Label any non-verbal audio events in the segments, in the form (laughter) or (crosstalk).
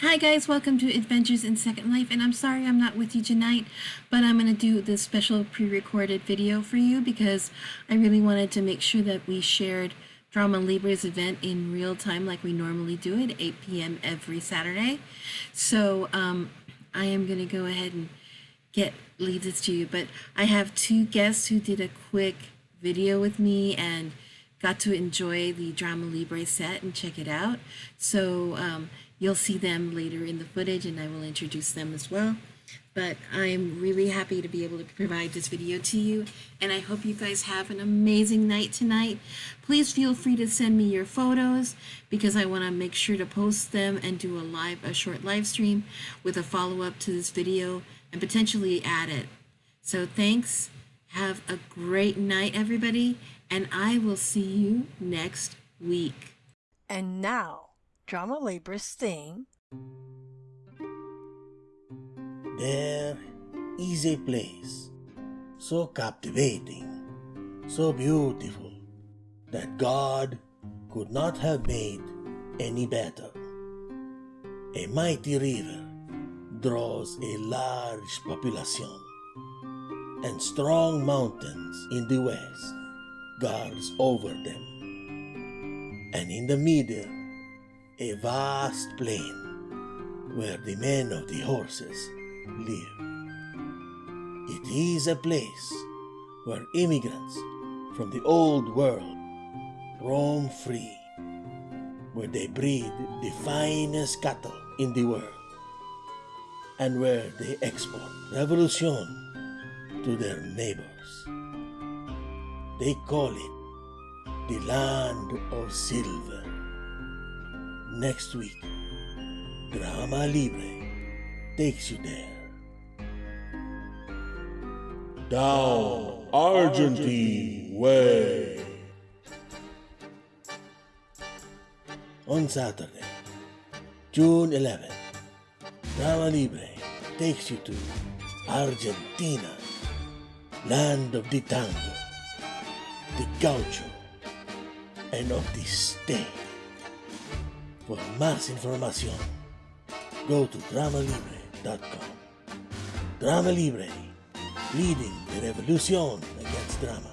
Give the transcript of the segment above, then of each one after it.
Hi guys, welcome to Adventures in Second Life, and I'm sorry I'm not with you tonight, but I'm going to do this special pre-recorded video for you because I really wanted to make sure that we shared Drama Libre's event in real time like we normally do at 8 p.m. every Saturday. So um, I am going to go ahead and get leave this to you, but I have two guests who did a quick video with me and got to enjoy the Drama Libre set and check it out. So um, You'll see them later in the footage and I will introduce them as well. But I'm really happy to be able to provide this video to you and I hope you guys have an amazing night tonight. Please feel free to send me your photos because I want to make sure to post them and do a live, a short live stream with a follow-up to this video and potentially add it. So thanks. Have a great night, everybody, and I will see you next week. And now, Drama Libre's theme. There is a place so captivating, so beautiful, that God could not have made any better. A mighty river draws a large population, and strong mountains in the west guards over them. And in the middle a vast plain where the men of the horses live. It is a place where immigrants from the old world roam free, where they breed the finest cattle in the world, and where they export revolution to their neighbors. They call it the land of silver next week. Drama Libre takes you there. Down Argentine Way. On Saturday, June 11th, Drama Libre takes you to Argentina, land of the tango, the gaucho, and of the steak. For más información, go to dramalibre.com. Drama Libre, leading the revolution against drama,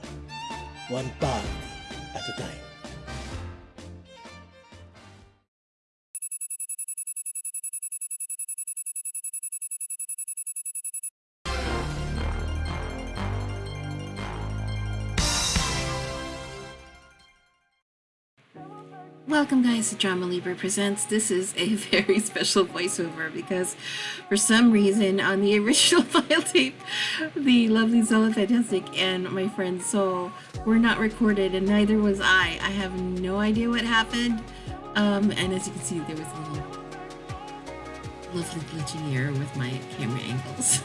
one party at a time. Welcome guys to Drama Libre Presents. This is a (laughs) very special voiceover because for some reason on the (laughs) original (laughs) file tape, the lovely Zola Fantastic and my friend Soul were not recorded and neither was I. I have no idea what happened. Um, and as you can see, there was a little lovely glitching error with my camera angles.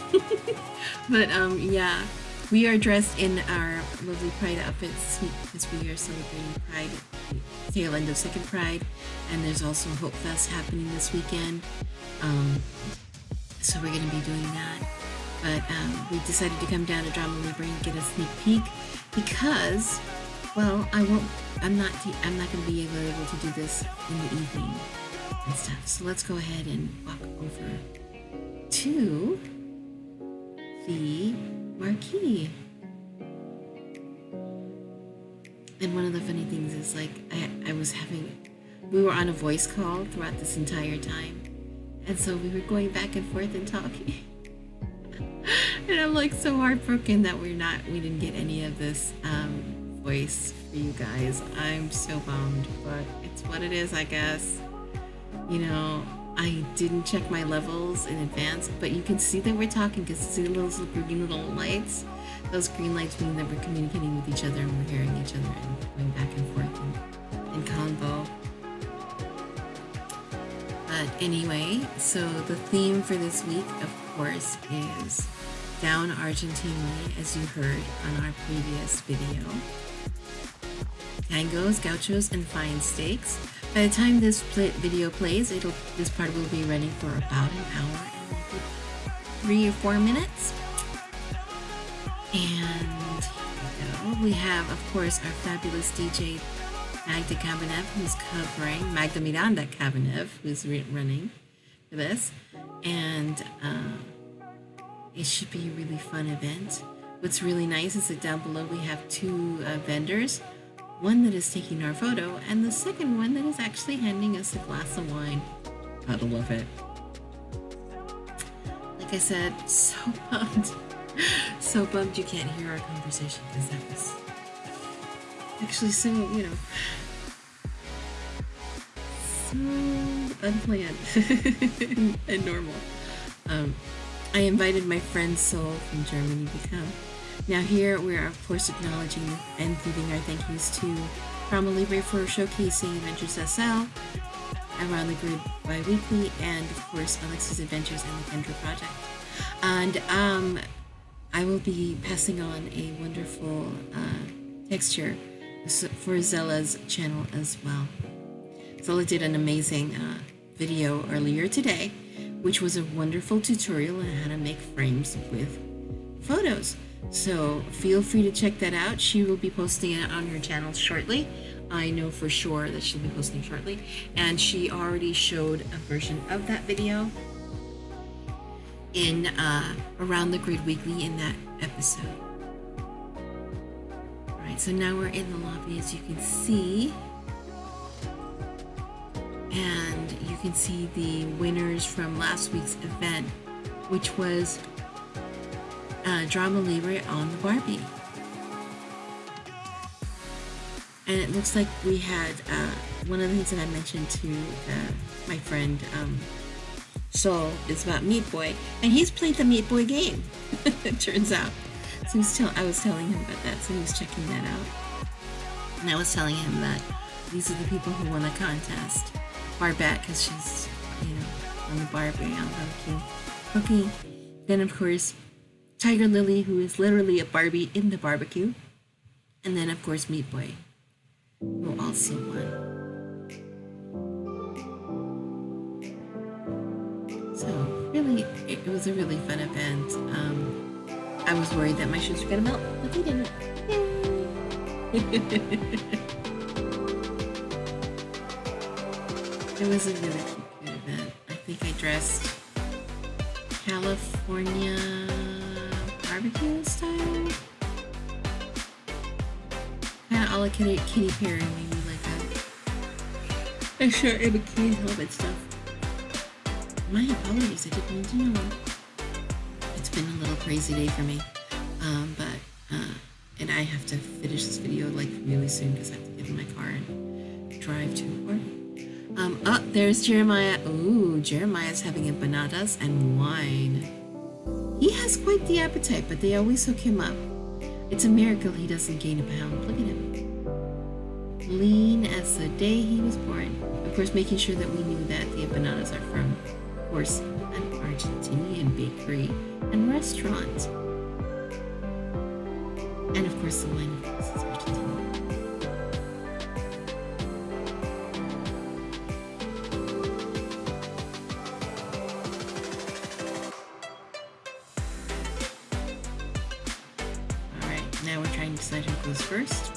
but um, yeah, we are dressed in our lovely Pride outfits because we are celebrating Pride, tail end of Second Pride, and there's also Hope Fest happening this weekend. Um, so we're going to be doing that. But um, we decided to come down to Drama Libre and get a sneak peek because, well, I won't. I'm not. I'm not going to be able to do this in the evening and stuff. So let's go ahead and walk over to the marquee. And one of the funny things is like I, I was having we were on a voice call throughout this entire time. And so we were going back and forth and talking. (laughs) and I'm like so heartbroken that we're not we didn't get any of this um, voice for you guys. I'm so bummed, but it's what it is, I guess. You know, I didn't check my levels in advance, but you can see that we're talking because see those green little lights? Those green lights mean that we're communicating with each other and we're hearing each other and going back and forth in, in convo. But anyway, so the theme for this week, of course, is Down Argentine Way, as you heard on our previous video. Tangos, gauchos, and fine steaks. By the time this video plays, it'll this part will be running for about an hour and three or four minutes. And we, we have, of course, our fabulous DJ Magda Kabanev, who's covering Magda Miranda Kabanev, who's running for this, and uh, it should be a really fun event. What's really nice is that down below we have two uh, vendors, one that is taking our photo, and the second one that is actually handing us a glass of wine. Gotta love it. Like I said, so (laughs) bummed. so bummed you can't hear our conversation because that was actually so, you know, so unplanned (laughs) and normal. Um, I invited my friend Sol from Germany to come. Now here we are of course acknowledging and giving our thank yous to Drama Libre for showcasing Adventures SL, Around the Grid bi-weekly, and of course Alex's Adventures and the Kendra Project. And um, I will be passing on a wonderful uh, texture for Zella's channel as well. Zella did an amazing uh, video earlier today, which was a wonderful tutorial on how to make frames with photos. So feel free to check that out. She will be posting it on her channel shortly. I know for sure that she'll be posting shortly. And she already showed a version of that video in uh, Around the Grid Weekly in that episode. Alright, so now we're in the lobby as you can see. And you can see the winners from last week's event, which was uh, Drama Libre on the Barbie. And it looks like we had uh, one of the things that I mentioned to uh, my friend um, Sol is about Meat Boy, and he's played the Meat Boy game. (laughs) it turns out. So he's tell- I was telling him about that, so he was checking that out. And I was telling him that these are the people who won the contest. Barbette, because she's, you know, on the Barbie on barbecue. Okay. Then, of course, Tiger Lily, who is literally a Barbie in the barbecue. And then, of course, Meat Boy, who also won. So, really, it, was a really fun event. Um, I was worried that my shoes were going to melt, but they didn't. (laughs) it was a really cute event. I think I dressed California barbecue style. Kind of a la Kitty, Kitty Perry, maybe like a, a shirt and bikini helmet stuff. My apologies, I didn't mean to know. It's been a little crazy day for me. Um, but, uh, and I have to finish this video like really soon because I have to get in my car and drive to work. Um, oh, there's Jeremiah. Ooh, Jeremiah's having empanadas and wine. He has quite the appetite, but they always hook him up. It's a miracle he doesn't gain a pound. Look at him. Lean as the day he was born. Of course, making sure that we knew that the empanadas are from, of course, an Argentinian bakery and restaurant. And of course, the wine, of decide who goes first.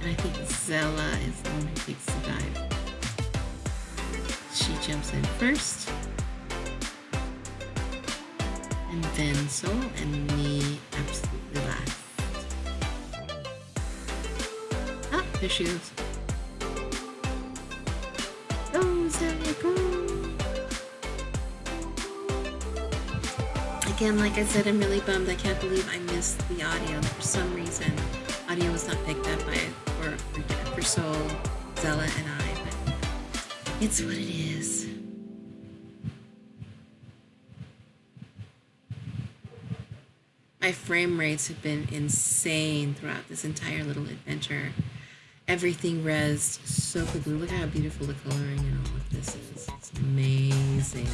And I think Zella is the one who takes the dive. She jumps in first. And then Sol and me absolutely last. Ah, there she goes. Again, like I said, I'm really bummed. I can't believe I missed the audio. For some reason, audio was not picked up by for, for, Sol, Zella, and I, but it's what it is. My frame rates have been insane throughout this entire little adventure. Everything rezzed so quickly. Look how beautiful the coloring and all of this is. It's amazing.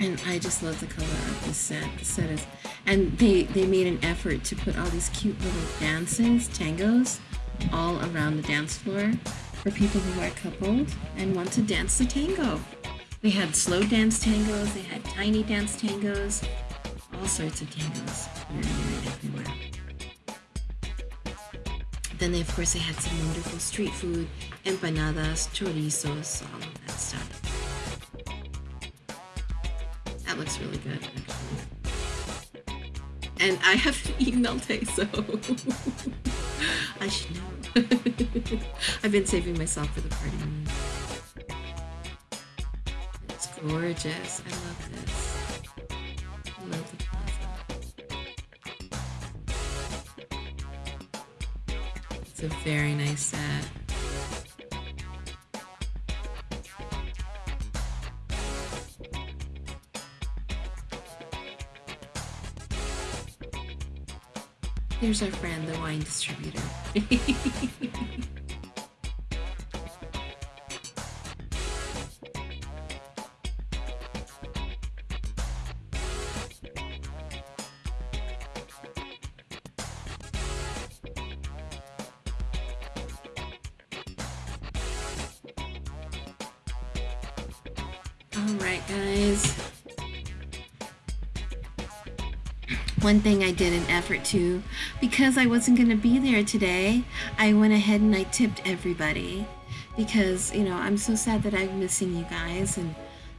And I just love the color of the set. The set is, and they they made an effort to put all these cute little dances, tangos, all around the dance floor for people who are coupled and want to dance the tango. They had slow dance tangos, they had tiny dance tangos, all sorts of tangos. everywhere. Then they, of course, they had some wonderful street food, empanadas, chorizos, all of that stuff. That looks really good. And I haven't eaten all day, so I should know. (laughs) I've been saving myself for the party. It's gorgeous. I love this. I love the plaza. It's a very nice set. There's our friend, the wine distributor. (laughs) One thing I did an effort to, because I wasn't going to be there today, I went ahead and I tipped everybody. Because, you know, I'm so sad that I'm missing you guys and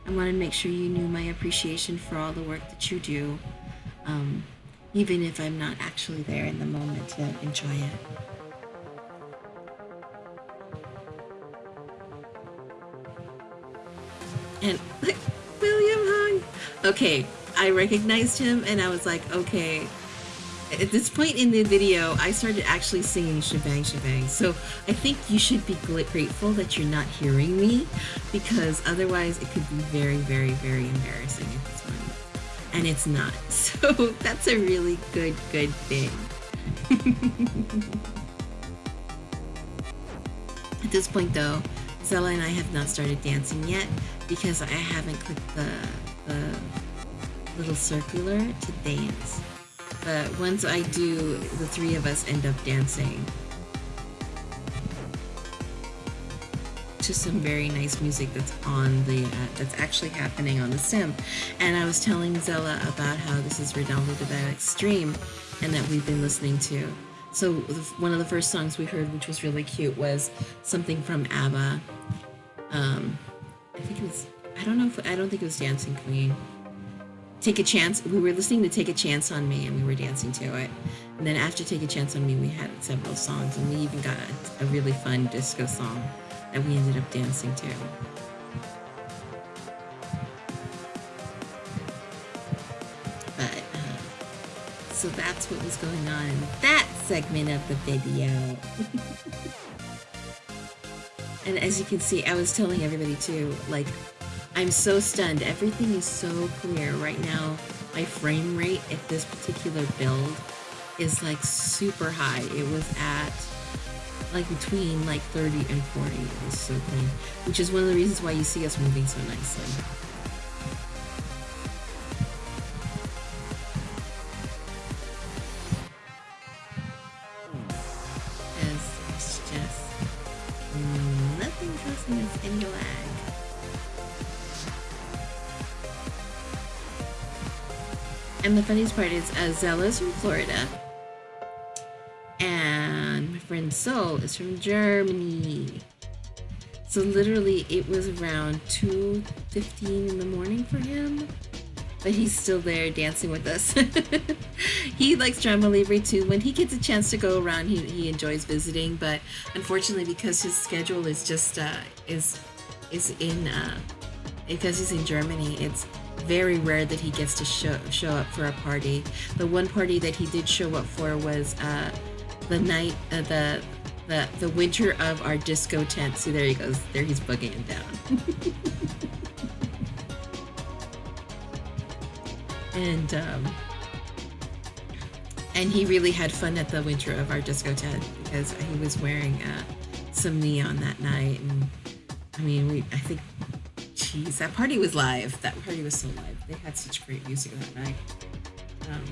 I wanted to make sure you knew my appreciation for all the work that you do. Um, even if I'm not actually there in the moment to enjoy it. And (laughs) William Hung. Okay, I recognized him and I was like, okay. At this point in the video, I started actually singing She Bangs She Bangs. So I think you should be grateful that you're not hearing me because otherwise it could be very, very, very embarrassing at this moment. And it's not. (laughs) So that's a really good, good thing. (laughs) at this point though, Zella and I have not started dancing yet because I haven't clicked the, the little circular to dance. But once I do, the three of us end up dancing to some very nice music that's on the, uh, that's actually happening on the sim. And I was telling Zella about how this is Ronaldo the Extreme and that we've been listening to. So one of the first songs we heard, which was really cute, was something from ABBA. Um, I think it was, I don't know if, I don't think it was Dancing Queen. Take a Chance, we were listening to Take a Chance on Me and we were dancing to it. And then after Take a Chance on Me, we had several songs and we even got a, a really fun disco song that we ended up dancing to. But, uh, so that's what was going on in that segment of the video. (laughs) and as you can see, I was telling everybody too, like, I'm so stunned. Everything is so clear right now. My frame rate at this particular build is like super high. It was at like between like 30 and 40. It was so clean, which is one of the reasons why you see us moving so nicely. And the funniest part is uh, Zella's from Florida. And my friend Sol is from Germany. So literally it was around 2.15 in the morning for him. But he's still there dancing with us. (laughs) he likes Drama Libre too. When he gets a chance to go around, he, he enjoys visiting. But unfortunately, because his schedule is just, uh, is, is in, uh, because he's in Germany, it's very rare that he gets to show show up for a party. The one party that he did show up for was uh, the night uh, the the the winter of our disco tent. See, there he goes. There he's bugging down. (laughs) and um, and he really had fun at the winter of our disco tent because he was wearing uh, some neon that night, and I mean, we I think, geez, that party was live. That party was so live. They had such great music that night. Um,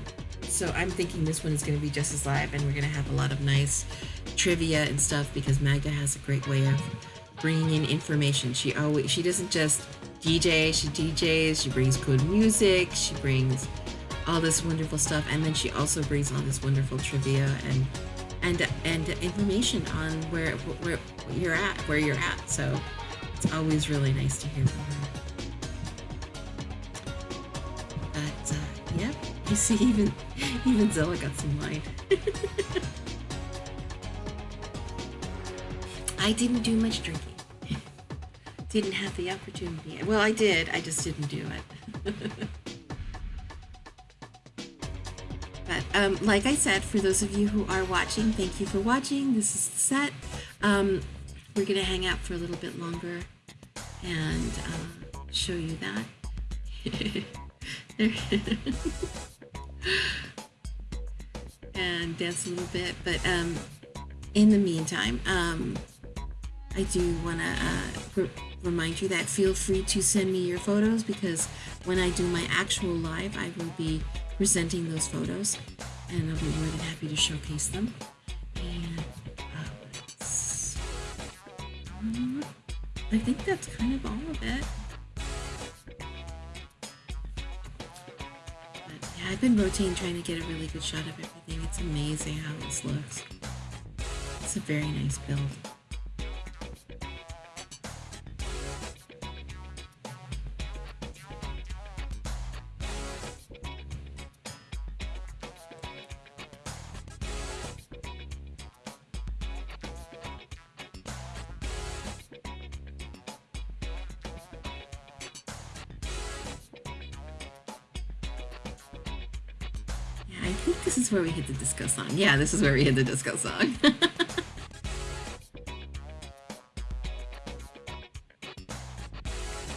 so I'm thinking this one is going to be just as live, and we're going to have a lot of nice trivia and stuff because Magda has a great way of bringing in information. She always she doesn't just DJ, she DJs, she brings good music, she brings all this wonderful stuff, and then she also brings all this wonderful trivia and and and information on where where you're at, where you're at. So it's always really nice to hear from her. But uh, yep, you see, even (laughs) even Zilla got some wine. (laughs) I didn't do much drinking. (laughs) Didn't have the opportunity. Well, I did. I just didn't do it. but um, like I said, for those of you who are watching, thank you for watching. This is the set. Um, we're gonna hang out for a little bit longer and uh, show you that. (laughs) and dance a little bit, but um, in the meantime, um, I do want to uh, remind you that feel free to send me your photos because when I do my actual live, I will be presenting those photos and I'll be more than happy to showcase them. I think that's kind of all of it. But yeah, I've been rotating trying to get a really good shot of everything. It's amazing how this looks. It's a very nice build. Is where we hit the disco song. Yeah, this is where we hit the disco song. (laughs)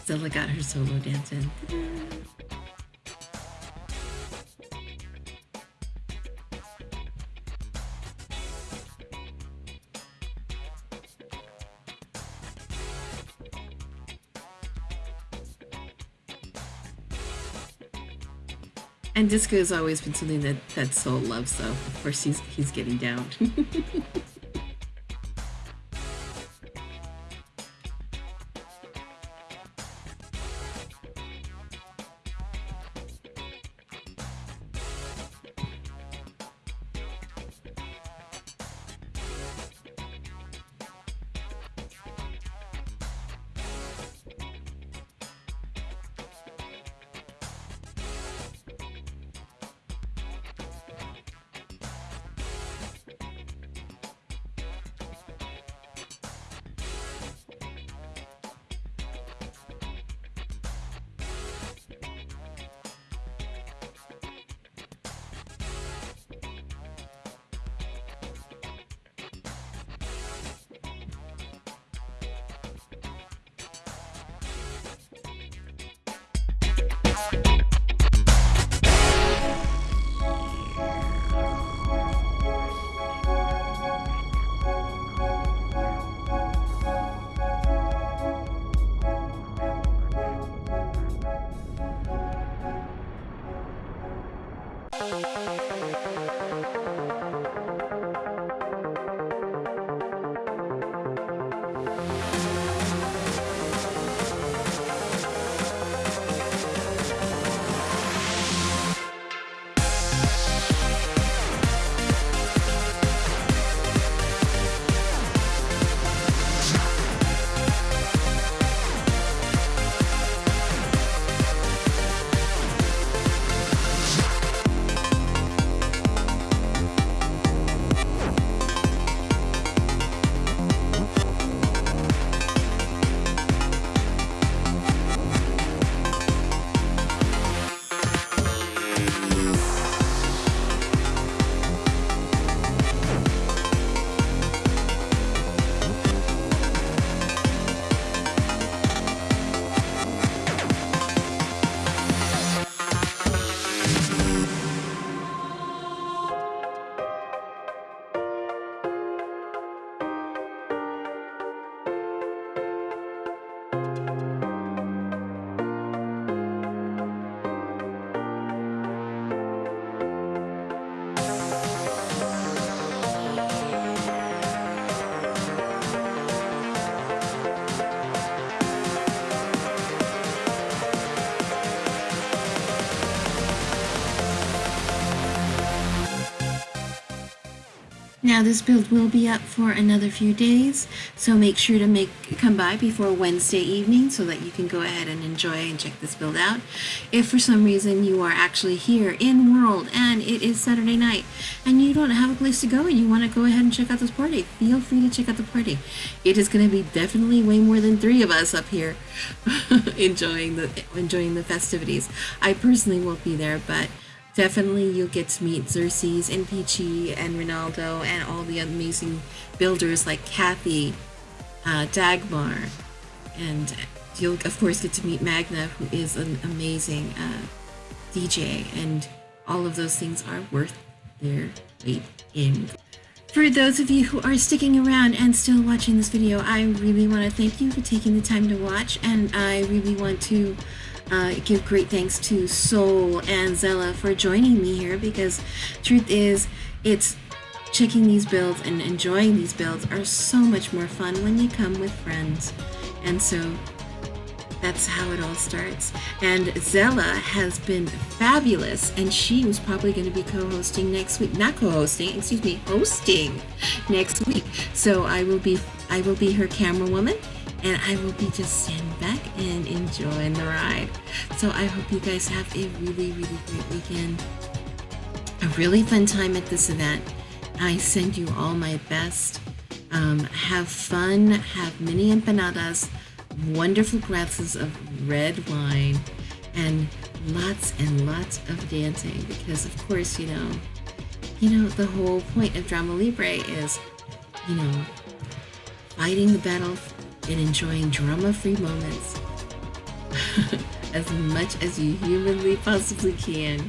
Zilla got her solo dance in. And disco has always been something that, that Soul loves, so of course he's, he's getting down. (laughs) Now this build will be up for another few days, so make sure to make come by before Wednesday evening so that you can go ahead and enjoy and check this build out. If for some reason you are actually here in World and it is Saturday night and you don't have a place to go and you want to go ahead and check out this party, feel free to check out the party. It is going to be definitely way more than three of us up here (laughs) enjoying the enjoying the festivities. I personally won't be there, but Definitely you'll get to meet Xerxes and Peachy and Ronaldo and all the amazing builders like Kathy, uh, Dagmar, and you'll of course get to meet Magda who is an amazing uh, DJ and all of those things are worth their weight in. For those of you who are sticking around and still watching this video, I really want to thank you for taking the time to watch and I really want to uh, give great thanks to Soul and Zella for joining me here because truth is, it's checking these builds and enjoying these builds are so much more fun when you come with friends. And so that's how it all starts. And Zella has been fabulous, and she was probably going to be co-hosting next week. Not co-hosting, excuse me, hosting next week. So I will be I will be her camera woman and I will be just standing back and enjoying the ride. So I hope you guys have a really, really great weekend. A really fun time at this event. I send you all my best. Um, have fun, have mini empanadas, wonderful glasses of red wine, and lots and lots of dancing because of course, you know, you know, the whole point of Drama Libre is, you know, fighting the battle and enjoying drama-free moments (laughs) as much as you humanly possibly can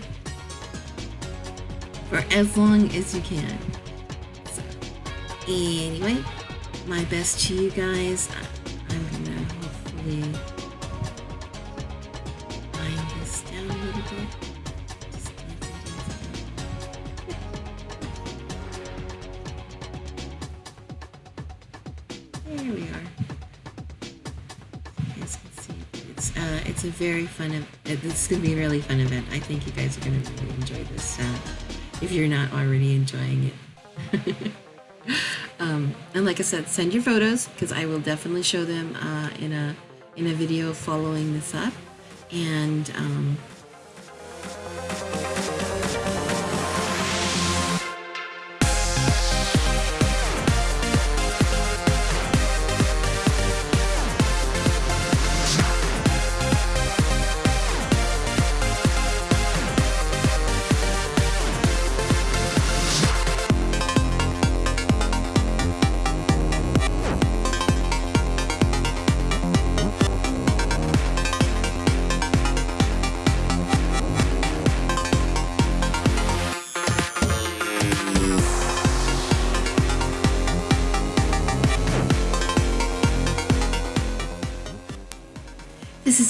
for as long as you can. So, anyway, my best to you guys. I'm gonna hopefully this down a little bit. It's a very fun. ev- uh, This is gonna be a really fun event. I think you guys are gonna really enjoy this. Uh, if you're not already enjoying it. (laughs) um, and like I said, send your photos because I will definitely show them uh, in a in a video following this up. And um,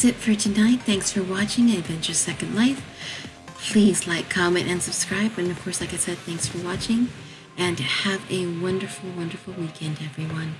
This is it for tonight. Thanks for watching Adventure Second Life. Please like, comment, and subscribe. And of course, like I said, thanks for watching. And have a wonderful, wonderful weekend, everyone.